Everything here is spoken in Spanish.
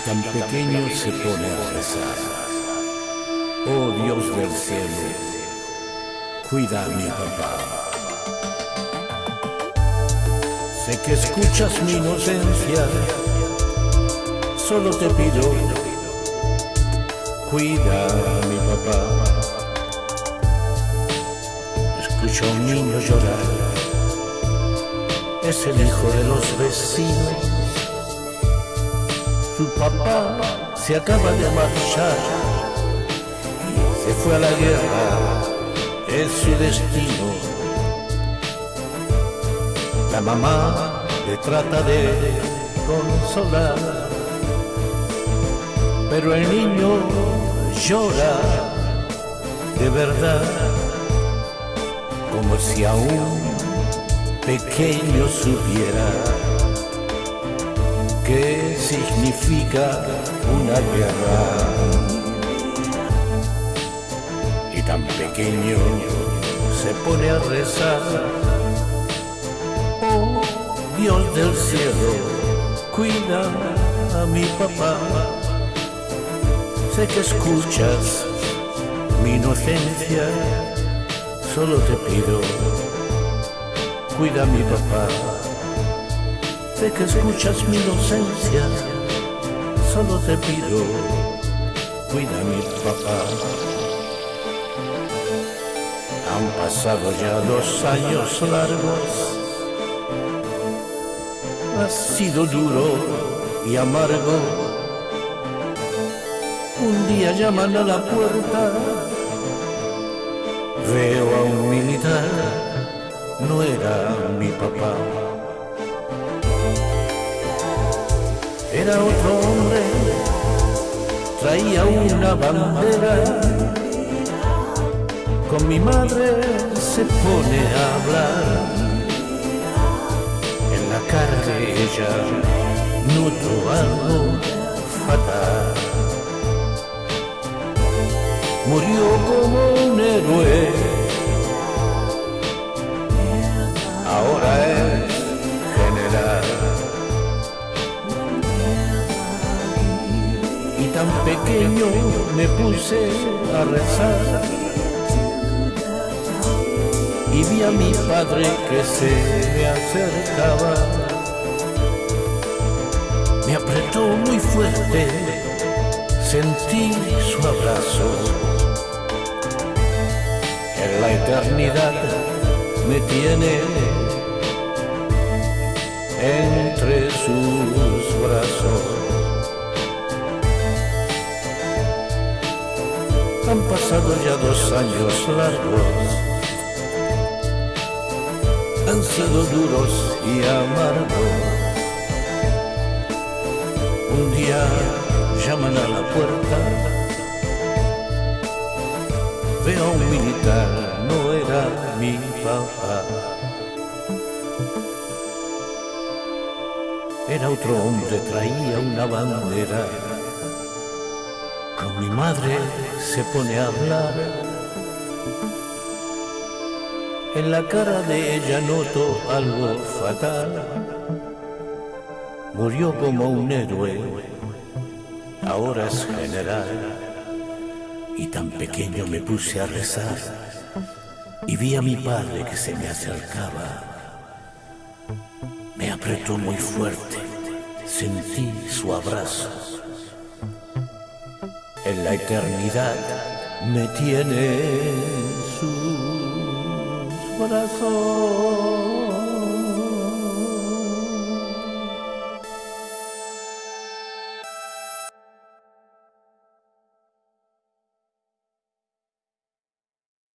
tan pequeño se pone a rezar. Oh Dios del cielo, cuida a mi papá. Sé que escuchas mi inocencia, solo te pido, cuida a mi papá. Escucho a un niño llorar, es el hijo de los vecinos su papá se acaba de marchar, se fue a la guerra, es su destino. La mamá le trata de consolar, pero el niño llora de verdad, como si aún pequeño supiera significa una guerra. Y tan pequeño se pone a rezar. Oh Dios del cielo, cuida a mi papá. Sé que escuchas mi inocencia, solo te pido, cuida a mi papá que escuchas mi inocencia, solo te pido, cuida a mi papá. Han pasado ya dos años largos, ha sido duro y amargo. Un día llaman a la puerta, veo a un militar, no era mi papá. era otro traía una bandera. Con mi madre se pone a hablar. En la cara de ella noto algo fatal. Murió como un héroe. Tan pequeño me puse a rezar y vi a mi padre que se me acercaba. Me apretó muy fuerte, sentí su abrazo. En la eternidad me tiene entre sus Han pasado ya dos años largos, han sido duros y amargos. Un día llaman a la puerta, veo a un militar, no era mi papá. Era otro hombre, traía una bandera mi madre se pone a hablar. En la cara de ella noto algo fatal. Murió como un héroe, ahora es general. Y tan pequeño me puse a rezar y vi a mi padre que se me acercaba. Me apretó muy fuerte, sentí su abrazo en la eternidad me tiene sus brazos.